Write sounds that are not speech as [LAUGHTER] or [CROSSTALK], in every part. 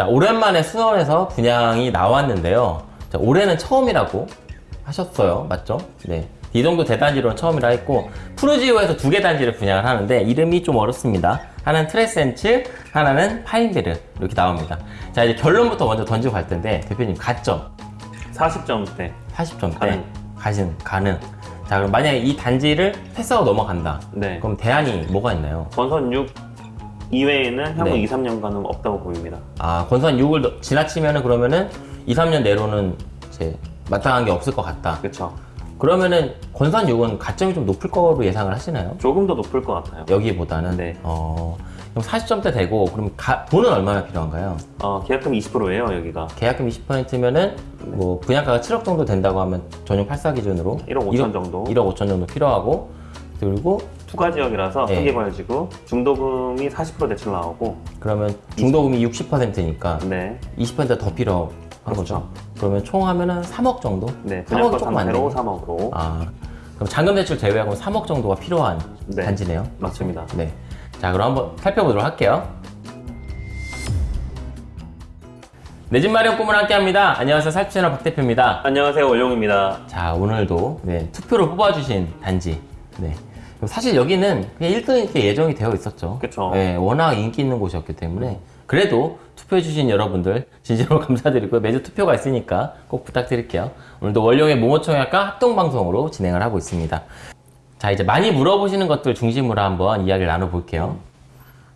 자, 오랜만에 수원에서 분양이 나왔는데요. 자, 올해는 처음이라고 하셨어요. 맞죠? 네. 이 정도 대단지로는 처음이라 했고, 푸르지오에서 두 개 단지를 분양을 하는데, 이름이 좀 어렵습니다. 하나는 트레센츠, 하나는 파인베르. 이렇게 나옵니다. 자, 이제 결론부터 먼저 던지고 갈 텐데, 대표님, 가점 40점대 40점대. 가능. 가신, 가능. 자, 그럼 만약에 이 단지를 패스하고 넘어간다. 네 그럼 대안이 뭐가 있나요? 권선 6 이외에는 향후 네. 2, 3년간은 없다고 보입니다 아, 권선 6을 지나치면은 그러면은 2, 3년 내로는 이제 마땅한 게 없을 것 같다. 그쵸 그러면은 권선 6은 가점이 좀 높을 거로 예상을 하시나요? 조금 더 높을 것 같아요 여기보다는? 네. 어, 그럼 40점대 되고, 그럼 가- 돈은 얼마나 필요한가요? 어, 계약금 20%예요 여기가 계약금 20%면은 뭐 분양가가 7억 정도 된다고 하면 전용 84 기준으로 1억 5천 정도 1억 5천 정도 필요하고 그리고 투가 지역이라서 네. 상개발지구 중도금이 40% 대출 나오고 그러면 중도금이 60%니까 네, 20%더 필요한 거죠. 그러면 총 하면 은 3억 정도? 네 3억 분양가 조금 안 되네. 3억으로 아, 그럼 잔금 대출 제외하고 3억 정도가 필요한 네. 단지네요. 맞습니다 네. 자, 그럼 한번 살펴보도록 할게요. 내 집 마련 꿈을 함께 합니다. 안녕하세요. 살피 채널 박 대표입니다. 안녕하세요 월용입니다 자, 오늘도 네, 투표로 뽑아주신 단지. 네. 사실 여기는 그냥 1등 이렇게 예정이 되어 있었죠. 그쵸. 네, 워낙 인기 있는 곳이었기 때문에. 그래도 투표해주신 여러분들 진심으로 [LAUGHS] 감사드리고요. 매주 투표가 있으니까 꼭 부탁드릴게요. 오늘도 원룡의 모모청약과 합동방송으로 진행을 하고 있습니다. 자, 이제 많이 물어보시는 것들 중심으로 한번 이야기를 나눠볼게요.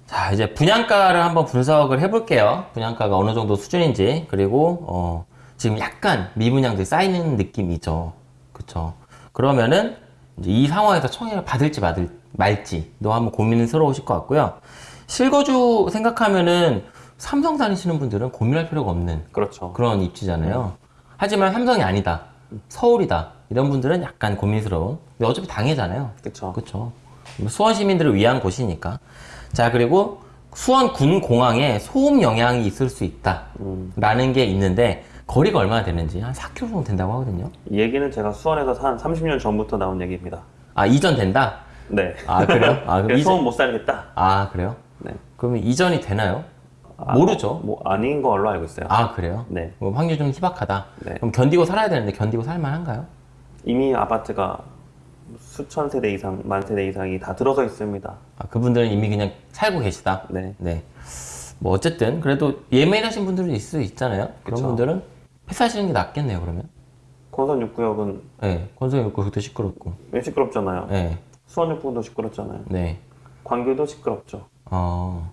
자, 이제 분양가를 한번 분석을 해볼게요. 분양가가 어느 정도 수준인지, 그리고, 어, 지금 약간 미분양들이 쌓이는 느낌이죠. 그쵸. 그러면은, 이제 이 상황에서 청약을 받을지 받을, 말지도 한번 고민스러우실 것 같고요. 실거주 생각하면은 삼성 다니시는 분들은 고민할 필요가 없는 그렇죠 그런 입지잖아요. 하지만 삼성이 아니다. 서울이다. 이런 분들은 약간 고민스러운. 근데 어차피 당해잖아요. 그쵸 그렇죠. 수원 시민들을 위한 곳이니까. 자 그리고 수원 군 공항에 소음 영향이 있을 수 있다 라는 게 있는데 거리가 얼마나 되는지 한 4km 정도 된다고 하거든요. 이 얘기는 제가 수원에서 한 30년 전부터 나온 얘기입니다 아 이전 된다? 네 아 그래요? 아 그럼 이전 못 살겠다 아 그래요? 네 그러면 이전이 되나요? 아, 모르죠. 뭐 아닌 걸로 알고 있어요 아 그래요? 네 뭐 확률 좀 희박하다. 네. 그럼 견디고 살아야 되는데 견디고 살만한가요? 이미 아파트가 수천 세대 이상, 만 세대 이상이 다 들어서 있습니다. 아, 그분들은 이미 그냥 살고 계시다. 네. 네. 뭐 어쨌든 그래도 예매하신 분들은 있을 수 있잖아요. 그런 그쵸. 분들은 패스하시는 게 낫겠네요. 그러면. 권선 6구역은 네. 없고 그것도 시끄럽고. 왜 시끄럽잖아요. 네. 수원 6구도 시끄럽잖아요. 네. 광교도 시끄럽죠. 어.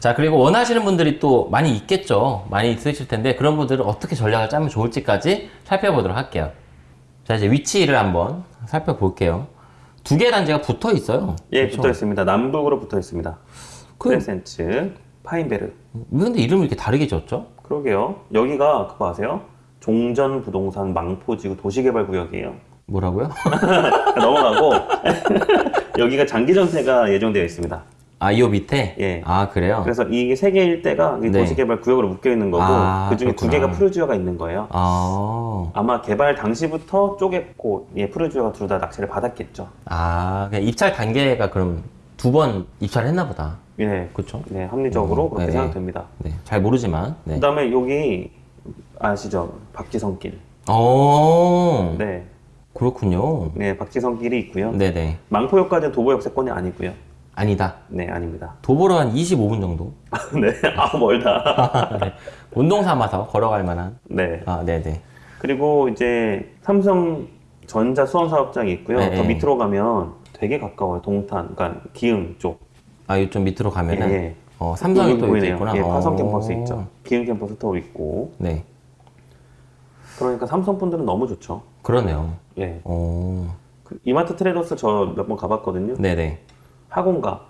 자 그리고 원하시는 분들이 또 많이 있겠죠. 많이 있으실 텐데 그런 분들은 어떻게 전략을 짜면 좋을지까지 살펴보도록 할게요. 자 이제 위치를 한번 살펴볼게요. 두 개 단지가 붙어 있어요. 예, 그렇죠? 붙어 있습니다. 남북으로 붙어 있습니다. 그- 크레센츠, 파인베르. 왜 근데 이름을 이렇게 다르게 지었죠? 그러게요. 여기가 그거 아세요? 종전 부동산 망포지구 도시개발구역이에요. 뭐라고요? [LAUGHS] 넘어가고 [LAUGHS] 여기가 장기 전세가 예정되어 있습니다. 아, 이요 밑에? 예. 아, 그래요? 그래서 이게 세 개 일대가 이 네. 도시개발 구역으로 묶여 있는 거고 아, 그 중에 두. 개가 푸르지오가 있는 거예요. 아, 아마 개발 당시부터 쪼갰고 예, 푸르지오가 둘 다 낙찰을 받았겠죠. 아, 입찰 단계가 그럼 두 번 입찰을 했나 보다. 예, 그쵸? 네, 합리적으로 음, 그렇게 네. 생각됩니다. 네, 잘 모르지만. 네. 그다음에 여기 아시죠? 박지성길. 어, 네, 그렇군요. 네, 박지성길이 있고요. 네네. 망포역까지는 도보 역세권이 아니고요. 아니다. 네, 아닙니다. 도보로 한 25분 정도? [LAUGHS] 네, 아 멀다. [LAUGHS] 네. 운동 삼아서 걸어갈 만한. 네, 아, 네네. 그리고 이제 삼성 전자 수원 사업장이 있고요. 네, 더 네. 밑으로 가면 되게 가까워요. 동탄, 그러니까 기흥 쪽. 아, 이좀 밑으로 가면은. 예, 예. 어, 삼성이 또 보이네요. 있구나. 예, 화성 어. 캠퍼스 있죠. 기흥 캠퍼스 또 있고. 네. 그러니까 삼성 분들은 너무 좋죠. 그러네요. 예. 어, 그 이마트 트레이더스 저 몇 번 가봤거든요. 네네. 학원가.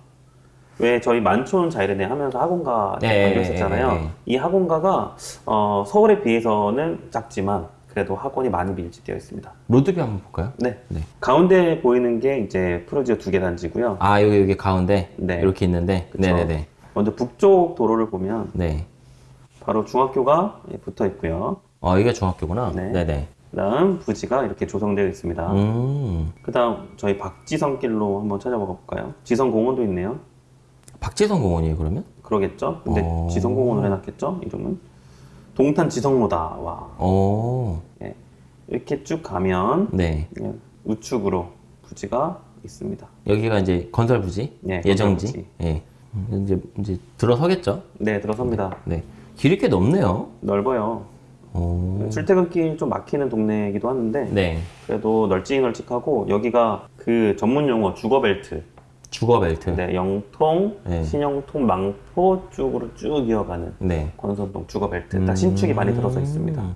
왜 저희 만촌 자이르네 하면서 학원가 네, 강조했었잖아요. 네, 네, 네. 이 학원가가 어, 서울에 비해서는 작지만 그래도 학원이 많이 밀집되어 있습니다. road view 한번 볼까요? 네. 네. 가운데 보이는 게 이제 푸르지오 두 개 단지고요. 아, 여기, 여기 가운데. 네. 이렇게 있는데. 그쵸. 네네네. 먼저 북쪽 도로를 보면 네. 바로 중학교가 예, 붙어 있고요. 어, 이게 중학교구나. 네. 네네. 그다음 부지가 이렇게 조성되어 있습니다. 음. 그다음 저희 박지성길로 한번 찾아봐 볼까요? 지성공원도 있네요. 박지성 공원이에요, 그러면? 그러겠죠. 근데 어. 지성공원으로 해놨겠죠. 이름은 동탄 지성로다. 와 오, 예. 이렇게 쭉 가면 네. 예, 우측으로 부지가 있습니다. 여기가 이제 건설 부지, 네, 예정지. 건설 예. 음, 이제 이제 들어서겠죠. 네 들어섭니다. 네. 길이 꽤 넓네요. 넓어요. 오. 출퇴근길 좀 막히는 동네이기도 하는데 네. 그래도 널찍널찍하고 여기가 그 전문 용어 주거벨트 주거 벨트. 네, 영통, 네. 신영통, 망포 쪽으로 쭉 이어가는 네. 권선동 주거벨트 다 신축이 많이 들어서 있습니다. 음.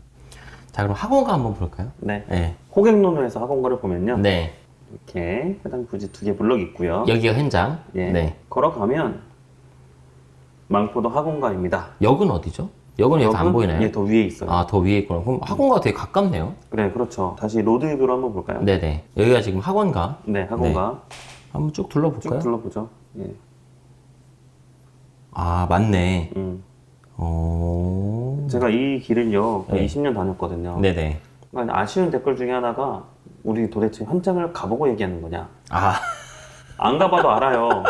자, 그럼 학원가 한번 볼까요? 네, 네. 호객노노에서 학원가를 보면요 네. 이렇게 해당 부지 두 개 블럭 있고요. 여기가 현장. 예, 네. 걸어가면 망포도 학원가입니다. 역은 어디죠? 역은 여기서 안 보이나요? 예, 더 위에 있어요. 아, 더 위에 있구나. 그럼 학원가가 되게 가깝네요. 그래, 그렇죠. 다시 로드뷰로 한번 볼까요? 네네. 여기가 지금 학원가. 네, 학원가 한번 쭉쭉 둘러볼까요? 둘러보죠. 예, 아, 맞네. 음. 어. 제가 이 길을요 네. 20년 다녔거든요. 네네. 그러니까 아쉬운 댓글 중에 하나가 우리 도대체 현장을 가보고 얘기하는 거냐? 아, 안 가봐도 알아요.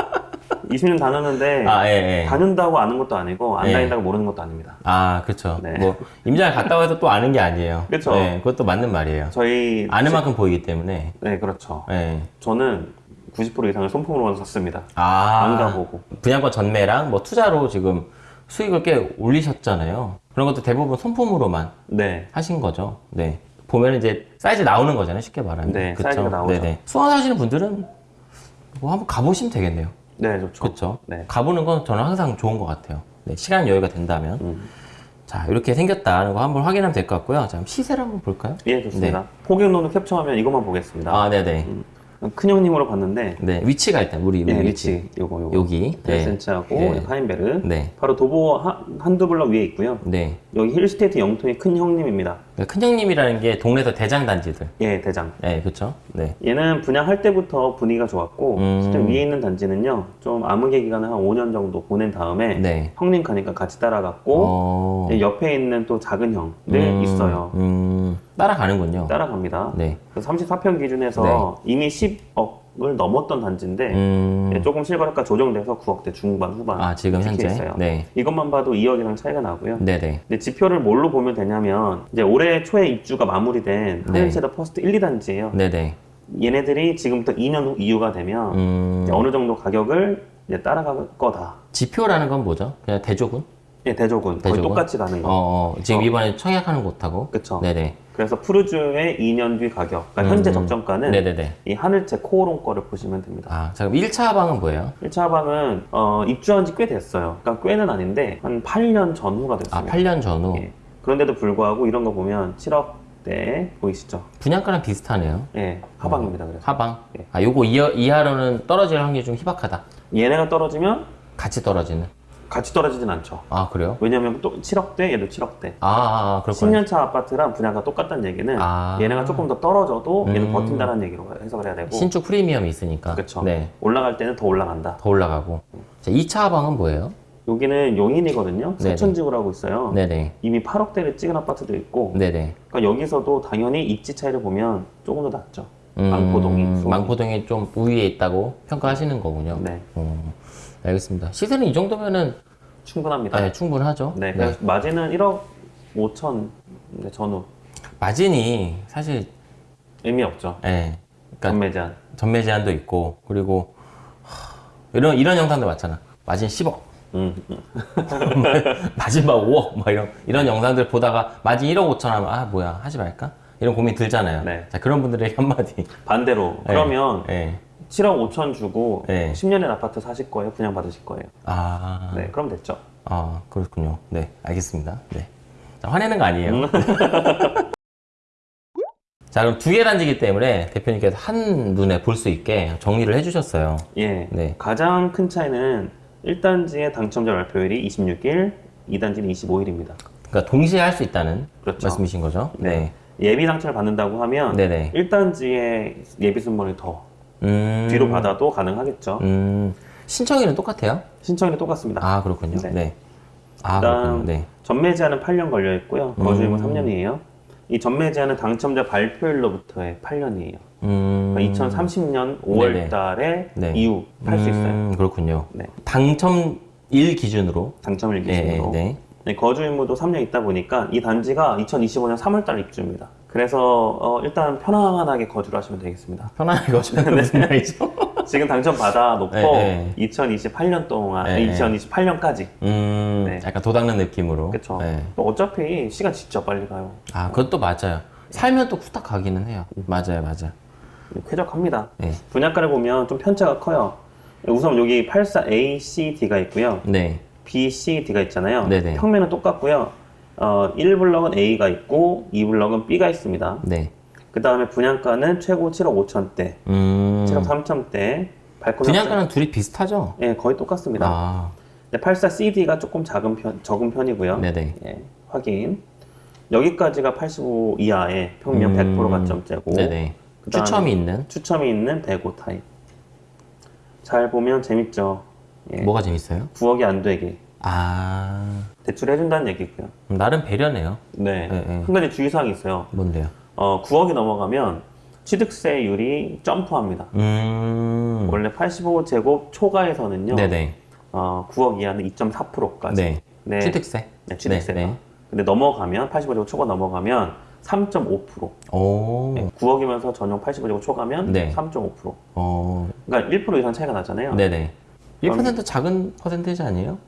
20년 다녔는데 아, 예, 예. 다닌다고 아는 것도 아니고 안 예. 다닌다고 모르는 것도 아닙니다. 아, 그쵸. 네. 뭐, 임장을 갔다 와서 또 아는 게 아니에요. 그쵸. 네, 그것도 맞는 말이에요. 저희 아는 만큼 보이기 때문에. 네 그렇죠. 네. 저는 90% 이상을 손품으로만 샀습니다. 아. 안 가보고. 분양권 전매랑 뭐 투자로 지금 수익을 꽤 올리셨잖아요. 그런 것도 대부분 손품으로만 네. 하신 거죠. 네. 보면 이제 사이즈 나오는 거잖아요. 쉽게 말하면. 네, 그쵸? 사이즈가 나오죠. 네네. 수원 사시는 분들은 뭐 한번 가보시면 되겠네요. 네 좋죠. 그렇죠. 네. 가보는 건 저는 항상 좋은 것 같아요. 네, 시간 여유가 된다면. 음. 자, 이렇게 생겼다는 거 한번 확인하면 될 것 같고요. 자, 시세를 한번 볼까요? 예 좋습니다. 호객노는 캡처하면 이것만 보겠습니다. 아, 네네. 큰 형님으로 봤는데 네, 위치가 일단 우리 네, 위치 요거 요거 여기. 네. 델센츠하고 네. 하인베르 네. 바로 도보 한, 한두 블럭 위에 있고요. 네. 여기 힐스테이트 영통의 큰 형님입니다. 그러니까 큰 형님이라는 게 동네에서 대장 단지들. 예 대장. 네, 그렇죠. 네. 얘는 분양할 때부터 분위기가 좋았고 음. 실제 위에 있는 단지는요 좀 암흑의 기간을 한 5년 정도 보낸 다음에 네. 형님 가니까 같이 따라갔고 어. 예, 옆에 있는 또 작은 형들 음, 있어요 음, 따라가는군요. 따라갑니다 네. 그래서 34평 기준에서 이미 10억 을 넘었던 단지인데 음, 예, 조금 실거래가 조정돼서 9억대 중반 후반 아, 지금 현재. 있어요. 네. 이것만 봐도 2억이랑 차이가 나고요 네네. 근데 지표를 뭘로 보면 되냐면 이제 올해 초에 입주가 마무리된 네. 하늘채 더 퍼스트 1, 2단지예요 네네. 얘네들이 지금부터 2년 후 이후가 되면 음, 어느 정도 가격을 이제 따라갈 거다. 지표라는 건 뭐죠? 그냥 대조군? 예, 대조군. 거의 대조군? 똑같이 가는 거. 어, 어, 지금 어. 이번에 청약하는 곳하고. 그쵸. 네네. 그래서 푸르주의 2년 뒤 가격, 그러니까 현재 음. 적정가는 네네네. 이 하늘채 코오롱 거를 보시면 됩니다. 아, 자, 그럼 1차 방은 뭐예요? 1차 하방은 어, 입주한 지 꽤 됐어요. 그러니까 꽤는 아닌데 한 8년 전후가 아, 됐습니다. 8년 전후. 예. 그런데도 불구하고 이런 거 보면 7억대 보이시죠? 분양가랑 비슷하네요. 예, 하방입니다. 그래서 하방. 예. 아, 요거 이하, 이하로는 떨어질 확률이 좀 희박하다. 얘네가 떨어지면 같이 떨어지는. 같이 떨어지진 않죠. 아, 그래요? 왜냐면 또 7억대, 얘도 7억대. 아, 아, 아 그렇군요. 10년차 아파트랑 분야가 똑같다는 얘기는 아. 얘네가 조금 더 떨어져도 얘는 음. 버틴다는 얘기로 해석을 해야 되고 신축 프리미엄이 있으니까. 그렇죠. 네. 올라갈 때는 더 올라간다. 더 올라가고. 자, 2차 방은 뭐예요? 여기는 용인이거든요. 서천지구라고 있어요. 네네. 이미 8억대를 찍은 아파트도 있고 네네. 그러니까 여기서도 당연히 입지 차이를 보면 조금 더 낮죠. 음, 망포동이 수원. 망포동이 좀 우위에 있다고 평가하시는 거군요. 네, 어, 알겠습니다. 시세는 이 정도면은 충분합니다. 네, 충분하죠. 네, 그래서 마진은 1억 5천 네, 전후 마진이 사실 의미 없죠. 예, 그러니까 전매 제한. 전매 제한도 있고 그리고 하, 이런 이런 영상도 많잖아. 마진 10억, 음, 음. [LAUGHS] 마진 막 5억, 막 이런 이런 영상들 보다가 마진 1억 5천 하면 아 뭐야 하지 말까? 이런 고민 들잖아요. 네. 자 그런 분들에게 한마디. 반대로 그러면 예. 7억 5천 주고 네. 10년의 아파트 사실 거예요? 분양 받으실 거예요? 아, 네, 그럼 됐죠. 아 그렇군요. 네, 알겠습니다. 네. 자, 화내는 거 아니에요. 음. [LAUGHS] 자, 그럼 두 개 단지기 때문에 대표님께서 한 눈에 볼 수 있게 정리를 해주셨어요. 예. 네. 가장 큰 차이는 1단지의 당첨자 발표율이 26일, 2단지는 25일입니다. 그러니까 동시에 할 수 있다는 그렇죠. 말씀이신 거죠? 네. 예비 당첨을 받는다고 하면 네네. 1단지의 예비 순번을 더 음. 뒤로 받아도 가능하겠죠. 음. 신청일은 똑같아요? 신청이 똑같습니다. 아, 그렇군요. 네. 네. 아, 그렇군요. 네. 전매 제한은 8년 걸려 있고요. 거주임은 음. 3년이에요. 이 전매 제한은 당첨자 발표일로부터의 8년이에요. 음. 그러니까 2030년 5월 네네. 달에 네. 이후 팔 수 있어요. 음, 그렇군요. 네. 당첨 일 기준으로. 당첨일 네, 기준으로. 네. 네, 거주 의무도 3년 있다 보니까 이 단지가 2025년 3월 달 입주입니다. 그래서 어, 일단 편안하게 거주를 하시면 되겠습니다. 편안하게 거주하는 [LAUGHS] 무슨 말이죠? 지금 당첨 받아 놓고 네, 2028년 동안 네, 네. 2028년까지 음, 네. 약간 도닦는 느낌으로. 그렇죠. 네. 어차피 시간 진짜 빨리 가요. 아, 그것도 맞아요. 살면 또 후딱 가기는 해요. 맞아요, 맞아요. 쾌적합니다. 네. 분양가를 보면 좀 편차가 커요. 우선 여기 84A, C, D가 있고요. 네. B, C, D가 있잖아요. 네네. 평면은 똑같고요. 어, 1블럭은 A가 있고 2블럭은 B가 있습니다. 네. 그 다음에 분양가는 최고 7억 5천대, 음. 7억 3천대, 발코니 분양가는 둘이 비슷하죠? 예, 거의 똑같습니다. 아, 84CD가 조금 작은 편, 적은 편이고요. 네네. 예, 확인. 여기까지가 85 이하의 평면 음, 100% 가점제고 네네. 추첨이 있는? 추첨이 있는 대고 타입. 잘 보면 재밌죠. 예, 뭐가 재밌어요? 9억이 안 되게 아, 대출해준다는 얘기고요. 나름 배려네요. 네. 네, 네. 한 가지 주의사항이 있어요. 뭔데요? 어, 9억이 넘어가면 취득세율이 점프합니다. 음. 원래 85제곱 초과에서는요. 네네. 어, 9억 이하는 2.4%까지. 네. 네. 취득세? 네, 취득세가. 네, 네. 근데 넘어가면 85제곱 초과 넘어가면 3.5%. 오. 네, 9억이면서 전용 85제곱 초과면 네. 3.5%. 어. 그러니까 1% 이상 차이가 나잖아요. 네네. 1% 작은 퍼센테이지 아니에요?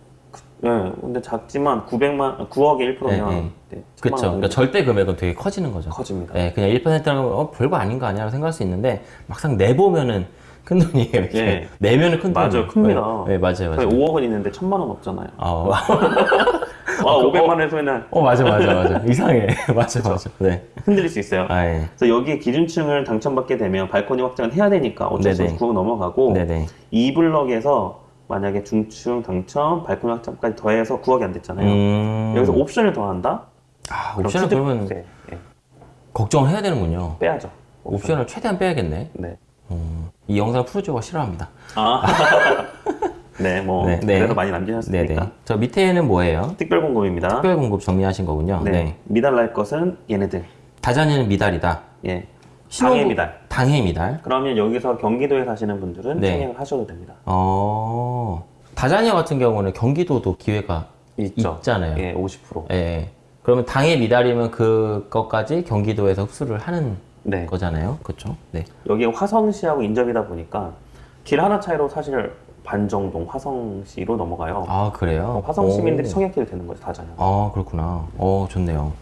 네, 근데 작지만 900만 9억에 1%면 네, 네. 네, 그쵸. 그러니까 절대 금액은 되게 커지는 거죠. 커집니다. 네, 그냥 1%라는 건 어, 별거 아닌 거 아니야 생각할 수 있는데 막상 내보면은 큰 돈이에요. 이렇게. 예. 내면은 큰 맞아요, 돈이에요. 큽니다. 네, 네, 맞아요, 맞아요. 5억은 있는데 1000만 원 없잖아요. 어, [LAUGHS] 아, 500만 원에서 맨날 어, 맞아, 맞아, 맞아. [LAUGHS] 이상해. [LAUGHS] 맞아, 맞아. 네. 흔들릴 수 있어요. 아, 예. 그래서 여기 기준층을 당첨받게 되면 발코니 확장을 해야 되니까 어쩔 수 없이 네네. 9억 넘어가고 네네. 이 블럭에서 만약에 중층 당첨, 발코니 확장까지 더해서 9억이 안 됐잖아요. 음. 여기서 옵션을 더한다? 아, 옵션을 그러면 취득세, 예, 걱정을 해야 되는군요. 빼야죠. 옵션을 최대한 빼야겠네. 네. 음, 이 영상 프로듀서가 싫어합니다. 아. [LAUGHS] 네, 뭐 네, 네. 그래도 많이 남기셨으니까. 네네. 저 밑에는 뭐예요? 특별 공급입니다. 특별 공급 정리하신 거군요. 네. 네. 미달날 것은 얘네들. 다자녀는 미달이다. 예. 신혼부- 당해 미달. 당해 미달. 그러면 여기서 경기도에 사시는 분들은 네. 챙행을 하셔도 됩니다. 어. 다자녀 같은 경우는 경기도도 기회가 있죠. 있잖아요. 예, 50%. 예, 예. 그러면 당해 미달이면 그것까지 경기도에서 흡수를 하는 네. 거잖아요. 그렇죠? 네. 여기 화성시하고 인접이다 보니까 길 하나 차이로 사실 반정동 화성시로 넘어가요. 아, 그래요? 화성 시민들이 오. 청약길이 되는 거죠, 다잖아요. 아, 그렇구나. 어, 좋네요.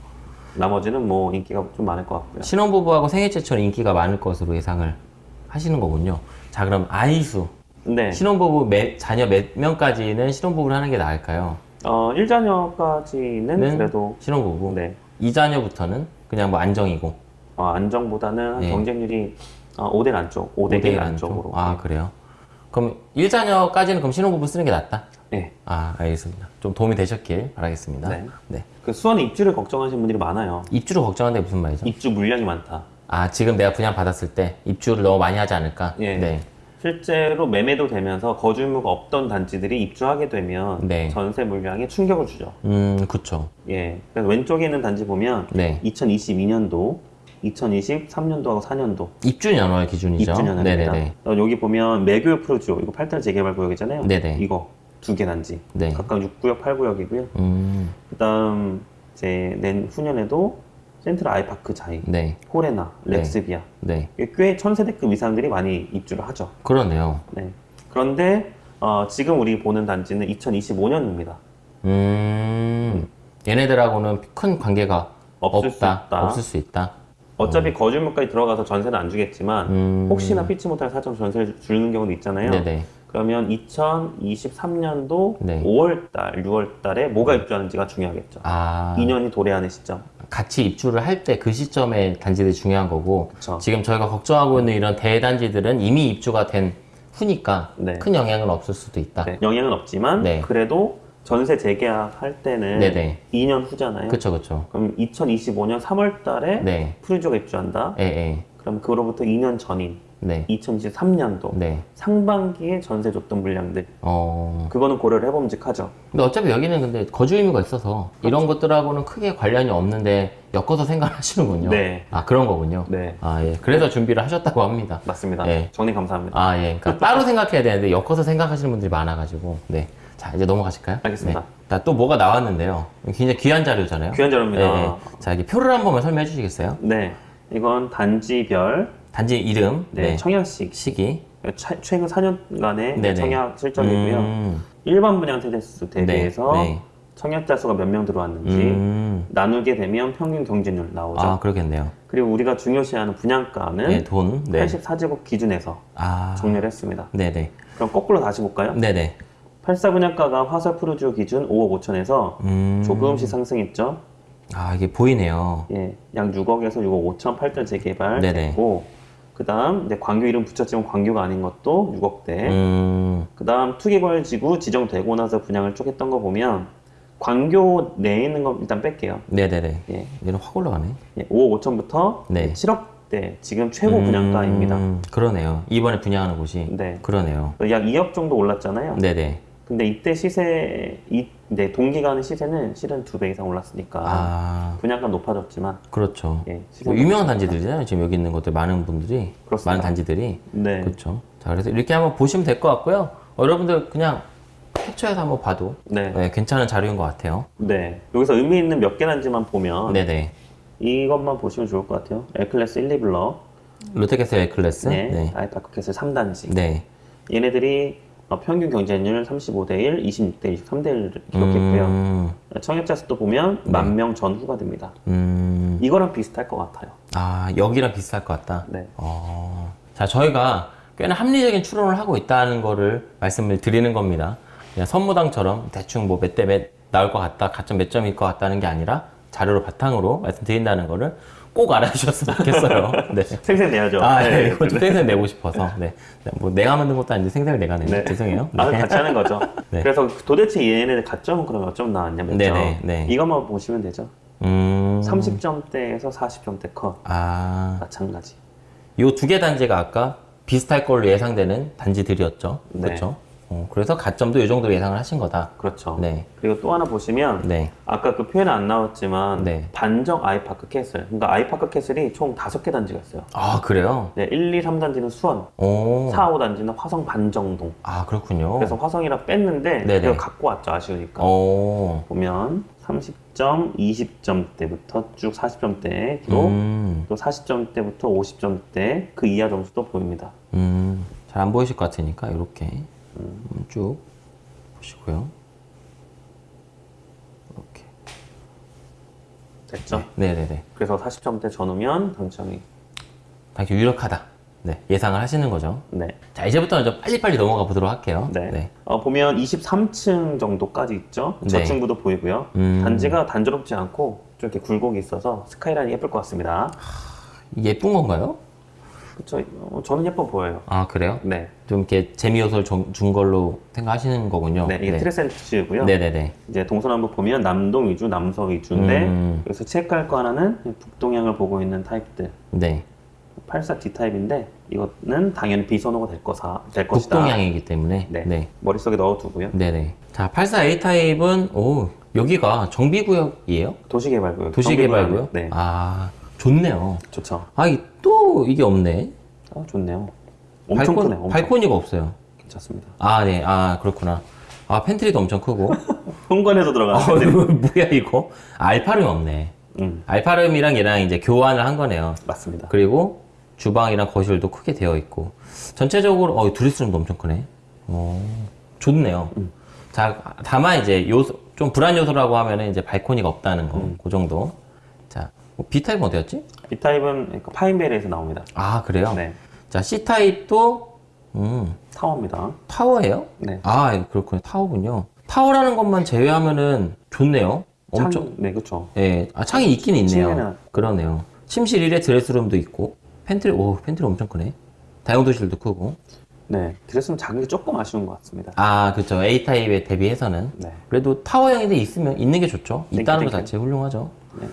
나머지는 뭐 인기가 좀 많을 것 같고요. 신혼부부하고 생애 최초는 인기가 많을 것으로 예상을 하시는 거군요. 자, 그럼 아이수. 네. 신혼부부 몇, 자녀 몇 명까지는 신혼부부를 하는 게 나을까요? 어, 1자녀까지는 는 그래도 신혼부부. 네. 2자녀부터는 그냥 뭐 안정이고. 어, 안정보다는 네. 경쟁률이 어, 5대 안쪽, 5대 1 5대1 안쪽으로. 아, 그래요? 그럼 1자녀까지는 그럼 신혼부부 쓰는 게 낫다? 네. 아, 알겠습니다. 좀 도움이 되셨길 바라겠습니다. 네. 네. 그 수원 입주를 걱정하시는 분들이 많아요. 입주를 걱정하는데 무슨 말이죠? 입주 물량이 많다. 아, 지금 내가 분양 받았을 때 입주를 너무 많이 하지 않을까? 예. 네. 실제로 매매도 되면서 거주 의무가 없던 단지들이 입주하게 되면 네. 전세 물량에 충격을 주죠. 음, 그쵸. 예. 그래서 왼쪽에 있는 단지 보면 네. 2022년도, 2023년도하고 4년도 입주 연월 기준이죠. 입주 년입니다. 네네네. 여기 보면 매교육 프로지오 이거 8단 재개발 구역이잖아요. 네네. 이거 두 개 단지. 네. 각각 6구역, 8구역이고요. 음, 그다음 이제 낸 후년에도 센트럴 아이파크 자이, 네. 호레나, 네. 렉스비아 네. 꽤 천세대급 이상들이 많이 입주를 하죠. 그러네요. 네. 그런데 어, 지금 우리 보는 단지는 2025년입니다. 음, 얘네들하고는 큰 관계가 없을 수 없다. 있다. 없을 수 있다. 어차피 거주물까지 들어가서 전세는 안 주겠지만 음, 혹시나 피치 못할 사정 전세를 주는 경우도 있잖아요. 네네. 그러면 2023년도 네. 5월달, 6월달에 뭐가 입주하는지가 중요하겠죠. 아, 2년이 도래하는 시점. 같이 입주를 할 때 그 시점에 단지들이 중요한 거고, 그쵸. 지금 저희가 걱정하고 있는 이런 대단지들은 이미 입주가 된 후니까 네. 큰 영향은 없을 수도 있다. 네, 영향은 없지만 네. 그래도 전세 재계약 할 때는 네네. 2년 후잖아요. 그쵸, 그쵸. 그럼 2025년 3월달에 네. 프리조가 입주한다. 예, 예. 그럼 그로부터 2년 전인 네. 2023년도 네. 상반기에 전세 줬던 물량들 어. 그거는 고려를 해봄직하죠. 근데 어차피 여기는 근데 거주 의무가 있어서 이런 것들하고는 크게 관련이 없는데 엮어서 생각하시는군요. [LAUGHS] 네. 아, 그런 거군요. 네, 아, 예. 그래서 준비를 하셨다고 합니다. 맞습니다. 네. 정리 감사합니다. 아, 예. 그러니까 따로 [LAUGHS] 생각해야 되는데 엮어서 생각하시는 분들이 많아가지고. 네. 자, 이제 넘어가실까요? 알겠습니다. 네. 자, 또 뭐가 나왔는데요. 굉장히 귀한 자료잖아요. 귀한 자료입니다. 네, 네. 자, 이게 표를 한 번만 설명해 주시겠어요? 네, 이건 단지별 단지 이름, 네, 네, 청약식 시기. 차- 최근 4년간의 네네. 청약 실적이고요. 음, 일반 분양 세대수 대비해서 네. 청약자 수가 몇 명 들어왔는지 음. 나누게 되면 평균 경쟁률 나오죠. 아, 그러겠네요. 그리고 우리가 중요시하는 분양가는 네, 돈. 네. 84제곱 기준에서 아, 정리를 했습니다. 네네. 그럼 거꾸로 다시 볼까요? 네네. 84 분양가가 화살 푸르지오 기준 5억 5천에서 음. 조금씩 상승했죠. 아, 이게 보이네요. 예, 약 6억에서 6억 5천 8대 네네. 재개발됐고 그 다음 이제 광교 이름 붙였지만 광교가 아닌 것도 6억대. 음, 그 다음 투기벌지구 지정되고 나서 분양을 쭉 했던 거 보면 광교 내에 있는 거 일단 뺄게요. 네네네. 예, 얘는 확 올라가네. 예, 5억 5천부터 네. 7억대 지금 최고 분양가입니다. 음, 그러네요. 이번에 분양하는 곳이. 네. 그러네요. 약 2억 정도 올랐잖아요. 네네. 근데 이때 시세, 이, 네, 동기간의 시세는 실은 두 배 이상 올랐으니까 아, 분양가 높아졌지만, 그렇죠. 예, 뭐 유명한 단지들이잖아요. 지금 여기 있는 것들 많은 분들이 그렇습니다. 많은 단지들이 네, 그렇죠. 자 그래서 이렇게 한번 보시면 될 것 같고요. 어, 여러분들 그냥 캡처해서 한번 봐도 네, 네, 괜찮은 자료인 것 같아요. 네. 여기서 의미 있는 몇 개 단지만 보면 네네. 이것만 보시면 좋을 것 같아요. L클래스 1, 2블럭, 롯데캐슬 L클래스. 네, 네. 아이파크 캐슬 3단지. 네. 얘네들이 어, 평균 경쟁률 35대 1, 26대 23대 1을 기록했고요. 음, 청약자 수도 보면 만명 전후가 됩니다. 음, 이거랑 비슷할 것 같아요. 아 여기랑 비슷할 것 같다. 네. 어, 자 저희가 꽤나 합리적인 추론을 하고 있다는 거를 말씀을 드리는 겁니다. 그냥 선무당처럼 대충 뭐 몇 대 몇 나올 것 같다, 가점 몇 점일 것 같다는 게 아니라 자료를 바탕으로 말씀드린다는 거를 꼭 알아주셨으면 좋겠어요. 네. [LAUGHS] 생생 내야죠. 아, 네. 네, 이거 좀 생생 내고 싶어서. 네. 네, 뭐 내가 만든 것도 아닌데 생생을 내가 내네. 네. 죄송해요. 아, 네. 같이 하는 거죠. [LAUGHS] 네. 그래서 도대체 얘네들 가점은 그럼 몇점 나왔냐, 몇 점? 네네, 네. 이것만 보시면 되죠. 음. 30점대에서 40점대 컷. 아, 마찬가지. 요 두 개 단지가 아까 비슷할 걸로 예상되는 단지들이었죠. 네. 그렇죠. 어, 그래서 가점도 이 정도로 예상을 하신 거다. 그렇죠. 네. 그리고 또 하나 보시면 네. 아까 그 표현은 안 나왔지만 네. 반정 아이파크 캐슬. 그러니까 아이파크 캐슬이 총 다섯 개 단지가 있어요. 아, 그래요? 네, 1, 2, 3단지는 수원, 오. 4, 5단지는 화성 반정동. 아, 그렇군요. 그래서 화성이라 뺐는데 네네. 그걸 갖고 왔죠 아쉬우니까. 오. 보면 30점, 20점대부터 쭉 40점대 기록, 음. 또 40점대부터 50점대 그 이하 점수도 보입니다. 음. 잘 안 보이실 것 같으니까 이렇게 음, 쭉 보시고요. 이렇게. 됐죠? 네 네 네. 그래서 40점대 전후면 당첨이 당시 유력하다. 네. 예상을 하시는 거죠. 네. 자, 이제부터는 좀 빨리빨리 넘어가 보도록 할게요. 네. 어, 보면 23층 정도까지 있죠. 네. 저층부도 보이고요. 음. 단지가 단조롭지 않고 좀 이렇게 굴곡이 있어서 스카이라인이 예쁠 것 같습니다. 예쁜 건가요? 그렇죠. 어, 저는 예뻐 보여요. 아, 그래요? 네. 좀 이렇게 재미 요소를 준- 준 걸로 생각하시는 거군요. 네, 이게 트레센트고요. 네네네. 이제 동서남북 보면 남동 위주, 남서 위주인데 음. 여기서 체크할 거 하나는 북동향을 보고 있는 타입들. 네. 84 D 타입인데 이거는 당연히 비선호가 될 거사 될 것이다. 북동향이기 때문에. 네. 네. 머릿속에 넣어두고요. 네네. 자, 84A 타입은, 오, 여기가 정비구역이에요? 도시개발구역. 도시개발구역? 네, 아, 좋네요. 좋죠. 아, 이- 또 이게 없네. 아, 좋네요. 엄청 발코, 크네. 엄청. 발코니가 없어요. 괜찮습니다. 아, 네. 아, 그렇구나. 아, 팬트리도 엄청 크고. [LAUGHS] 현관에서 어, 들어가는데. 이거 [LAUGHS] 뭐야, 이거? 알파룸 없네. 음, 알파룸이랑 얘랑 이제 교환을 한 거네요. 맞습니다. 그리고 주방이랑 거실도 크게 되어 있고 전체적으로 어 드레스룸도 엄청 크네. 어, 좋네요. 자 다만 이제 요소 좀 불안 요소라고 하면은 이제 발코니가 없다는 거, 그 정도. 자 B 타입 은 어디였지? B 타입은 그 파인베르에서 나옵니다. 아 그래요? 네, 자 C 타입도 음 타워입니다. 타워예요? 네. 아 그렇군요 타워군요. 타워라는 것만 제외하면은 좋네요. 엄청 창, 네, 그렇죠. 예, 아, 창이 있긴 있네요. 침대는- 그러네요. 침실 1에 드레스룸도 있고, 팬트리, 오, 팬트리 엄청 크네. 다용도실도 크고. 네, 드레스는 작은 게 조금 아쉬운 것 같습니다. 아, 그쵸. A타입에 대비해서는. 네, 그래도 타워형인데 있으면, 있는 게 좋죠. 있다는 것. 자체 훌륭하죠. 네,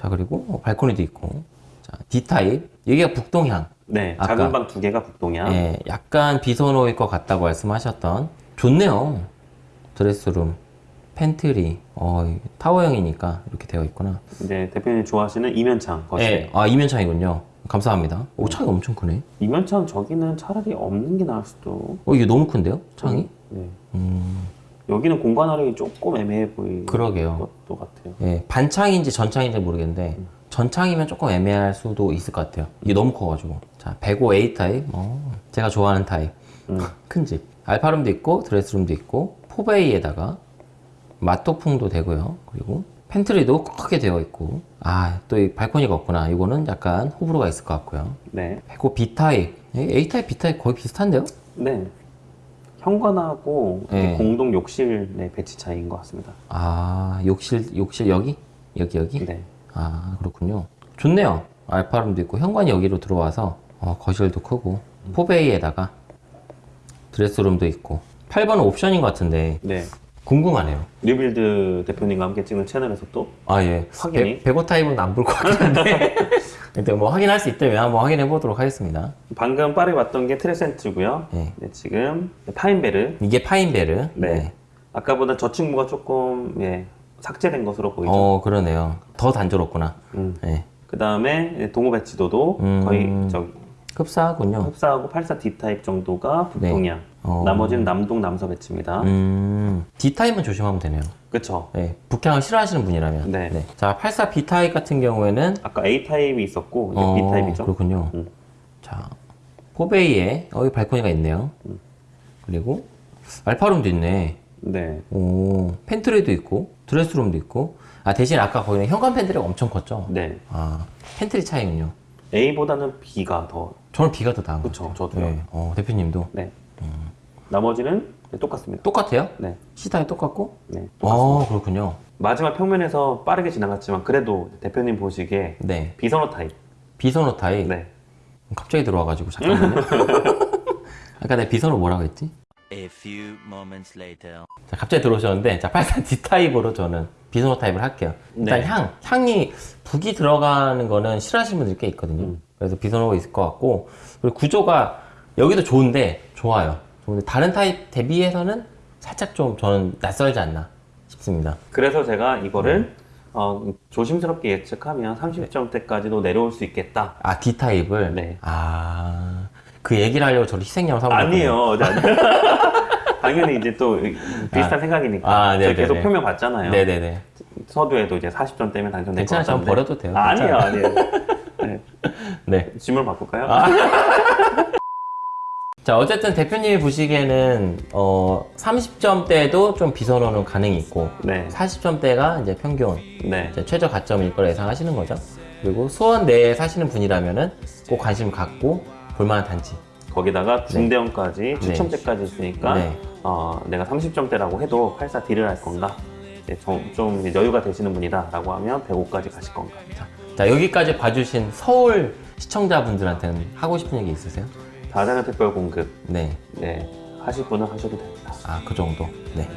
자, 그리고 어, 발코니도 있고. 자, D타입. 여기가 북동향. 네, 아까- 작은 방 두 개가 북동향. 예, 약간 비선호일 것 같다고 말씀하셨던. 좋네요. 드레스룸, 팬트리. 어, 이 타워형이니까 이렇게 되어 있구나. 이제 대표님 좋아하시는 이면창 거실. 예, 아, 이면창이군요. 감사합니다. 오, 창이 엄청 크네. 이면창 저기는 차라리 없는 게 나을 수도. 어, 이게 너무 큰데요? 창이? 네. 음, 여기는 공간 활용이 조금 애매해 보이는 그러게요. 것도 같아요. 예, 반창인지 전창인지 모르겠는데 전창이면 조금 애매할 수도 있을 것 같아요. 이게 너무 커가지고. 자, 105 A 타입. 어, 제가 좋아하는 타입. 음. [LAUGHS] 큰 집. 알파룸도 있고 드레스룸도 있고 포베이에다가 맞통풍도 되고요. 그리고 팬트리도 크게 되어 있고 아, 또 이 발코니가 없구나. 이거는 약간 호불호가 있을 것 같고요. 네. 그리고 B 타입. A 타입, B 타입 거의 비슷한데요? 네. 현관하고 네. 공동 욕실 의 배치 차이인 것 같습니다. 아, 욕실 욕실 여기? 여기 여기? 네. 아 그렇군요 좋네요 알파룸도 있고 현관이 여기로 들어와서 어, 거실도 크고 포베이에다가 드레스룸도 있고 8번은 옵션인 것 같은데 네. 궁금하네요 뉴빌드 대표님과 함께 찍는 채널에서 또 아 예 확인이? 105 타입은 안 볼 것 같긴 한데 [LAUGHS] 근데 뭐 확인할 수 있다면 한번 확인해 보도록 하겠습니다 방금 빠르게 봤던 게 트레센츠고요. 네. 네, 지금 파인베르. 이게 파인베르 네. 아까보다 저 친구가 조금 예, 삭제된 것으로 보이죠. 어 그러네요 더 단조롭구나 음. 네. 그 다음에 동호 배치도도 음. 거의 저기 흡사하군요 흡사하고 84 D 타입 정도가 북동향. 네. 어. 나머지는 남동 남서 배치입니다. 음 D타입은 조심하면 되네요 그렇죠. 네, 북향을 싫어하시는 분이라면 네. 자 84 B타입 같은 경우에는 아까 A 타입이 있었고 이제 어, B 타입이죠. 그렇군요. 음. 자, 포베이에 어, 여기 발코니가 있네요. 음. 그리고 알파룸도 있네. 네. 오, 팬트리도 있고 드레스룸도 있고. 아 대신 아까 거기는 현관 팬트리가 엄청 컸죠. 네. 아 팬트리 차이군요. A보다는 B가 더 저는 B가 더 나은 것 그쵸, 같아요. 저도요. 네. 어, 대표님도 네. 나머지는 네, 똑같습니다. 똑같아요? 네. C타입 똑같고? 네. 똑같습니다. 아 그렇군요. 마지막 평면에서 빠르게 지나갔지만 그래도 대표님 보시기에 네. 비선호 타입. 비선호 타입. 네. 갑자기 들어와가지고 잠깐만요. [LAUGHS] 아까 내가 비선호 뭐라고 했지? A few moments later. 자, 갑자기 들어오셨는데, 자, 84 D 타입으로 저는 비선호 타입을 할게요. 일단 네. 향, 향이 북이 들어가는 거는 싫어하시는 분들이 꽤 있거든요. 음. 그래서 비선호가 있을 것 같고, 그리고 구조가 여기도 좋은데, 좋아요. 좋은데, 다른 타입 대비해서는 살짝 좀 저는 낯설지 않나 싶습니다. 그래서 제가 이거를 네. 어, 조심스럽게 예측하면 30점대까지도 내려올 수 있겠다. 아, D 타입을? 네. 아, 그 얘기를 하려고 저를 아니에요. 네, 아니에요. [LAUGHS] 당연히 이제 또 비슷한 생각이니까. 아, 네네네. 계속 표명 봤잖아요. 네네네. 서두에도 이제 40점 때문에 당첨될 것 괜찮아요. 같은데. 버려도 돼요. 아, 아니에요, 괜찮아요. 아니에요. 네. 네. 질문 바꿀까요? [LAUGHS] 자, 어쨌든 대표님이 보시기에는, 어, 30점대도 좀 비선호는 가능이 있고, 네. 40점대가 이제 평균, 네. 이제 최저 가점일 거라 예상하시는 거죠. 그리고 수원 내에 사시는 분이라면 은 꼭 관심 갖고 볼만한 단지. 거기다가 중대형까지 추첨제까지 있으니까 네. 어, 내가 30점대라고 해도 84D를 할 건가? 좀, 좀 여유가 되시는 분이다 라고 하면 105까지 가실 건가? 자, 자, 여기까지 봐주신 서울 시청자분들한테는 하고 싶은 얘기 있으세요? 다자녀 특별 공급 네. 네 하실 분은 하셔도 됩니다. 아, 그 정도. 네.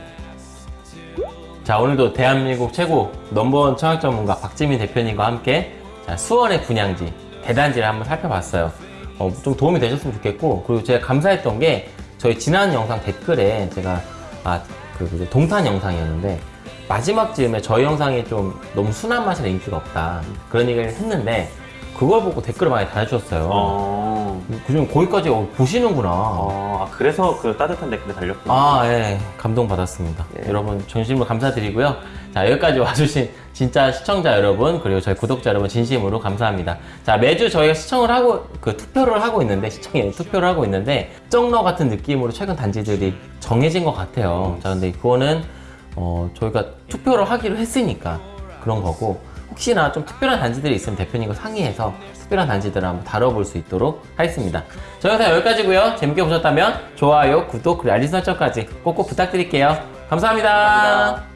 자, 오늘도 대한민국 최고 넘버원 청약 전문가 박지민 대표님과 함께 자, 수원의 분양지, 대단지를 한번 살펴봤어요. 어, 좀 도움이 되셨으면 좋겠고, 그리고 제가 감사했던 게 저희 지난 영상 댓글에 제가 아, 그 동탄 영상이었는데 마지막 즈음에 저희 영상이 좀 너무 순한 맛이라 인기가 없다. 그런 얘기를 했는데 그걸 보고 댓글을 많이 달아주셨어요. 어, 그중 거기까지 어, 보시는구나. 어, 아, 그래서 그 따뜻한 댓글이 달렸군요. 아, 예. 감동받았습니다. 예. 여러분, 진심으로 감사드리고요. 자, 여기까지 와주신 진짜 시청자 여러분, 그리고 저희 구독자 여러분, 진심으로 감사합니다. 자, 매주 저희가 시청을 하고, 그 투표를 하고 있는데, 시청에 투표를 하고 있는데, 쩍너 같은 느낌으로 최근 단지들이 정해진 것 같아요. 자, 근데 그거는, 어, 저희가 투표를 하기로 했으니까 그런 거고, 혹시나 좀 특별한 단지들이 있으면 대표님과 상의해서 특별한 단지들을 한번 다뤄볼 수 있도록 하겠습니다. 저희 영상 여기까지고요. 재밌게 보셨다면 좋아요, 구독, 그리고 알림 설정까지 꼭꼭 부탁드릴게요. 감사합니다. 감사합니다.